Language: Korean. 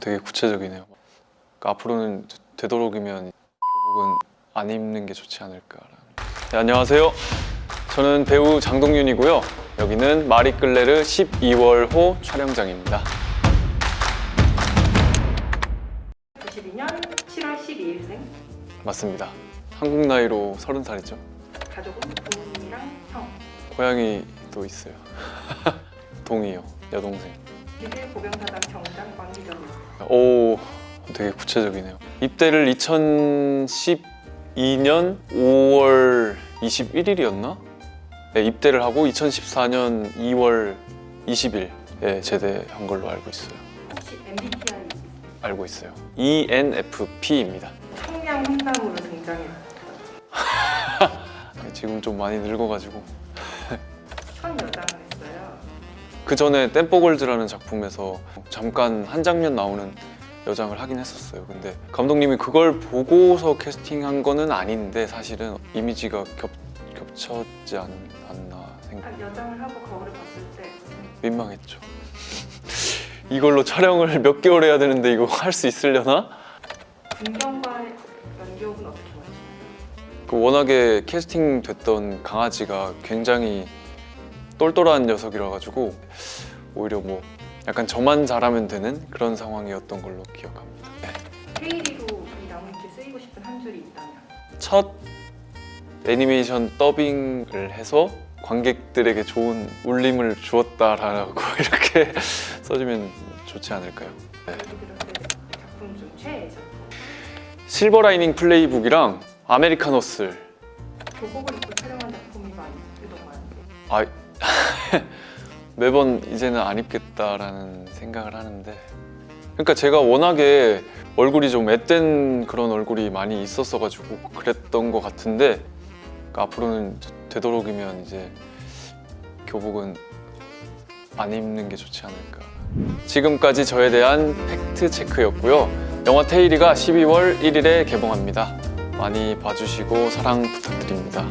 되게 구체적이네요. 그러니까 앞으로는 되도록이면 교복은 안 입는 게 좋지 않을까라는. 네, 안녕하세요. 저는 배우 장동윤이고요. 여기는 마리끌레르 12월호 촬영장입니다. 92년 7월 12일생 맞습니다. 한국 나이로 30살이죠. 가족은 부모님이랑 형 고양이도 있어요. 동이요, 여동생. 기계 고병사단 경장 관계자로 오, 되게 구체적이네요. 입대를 2012년 5월 21일이었나? 네, 입대를 하고 2014년 2월 20일에 제대한 걸로 알고 있어요. 혹시 MBTI 알고 있어요. ENFP입니다. 청량 황남으로 등장해요 지금 좀 많이 늙어가지고 첫 했어요 그 전에 댐뽀골즈라는 작품에서 잠깐 한 장면 나오는 여장을 하긴 했었어요. 근데 감독님이 그걸 보고서 캐스팅한 거는 아닌데 사실은 이미지가 겹, 겹쳤지 않, 않나 생각. 딱 여장을 하고 거울을 봤을 때 민망했죠. 이걸로 촬영을 몇 개월 해야 되는데 이거 할 수 있으려나? 분경과 연기호흡은 어떻게 보시나요? 그 워낙에 캐스팅 됐던 강아지가 굉장히 똘똘한 녀석이라 가지고 오히려 뭐 약간 저만 잘하면 되는 그런 상황이었던 걸로 기억합니다. 네. 테일리로 이 나무위키에 쓰이고 싶은 한 줄이 있다면 첫 애니메이션 더빙을 해서 관객들에게 좋은 울림을 주었다라고 이렇게 써주면 좋지 않을까요? 네. 작품 중 최애 작품 실버 라이닝 플레이북이랑 아메리카노스 교복을 입고 촬영한 작품이 많이 많은데 아 매번 이제는 안 입겠다라는 생각을 하는데. 그러니까 제가 워낙에 얼굴이 좀 앳된 그런 얼굴이 많이 있었어 가지고 그랬던 것 같은데 그러니까 앞으로는 되도록이면 이제 교복은 안 입는 게 좋지 않을까. 지금까지 저에 대한 팩트 체크였고요. 영화 테일이가 12월 1일에 개봉합니다. 많이 봐주시고 사랑 부탁드립니다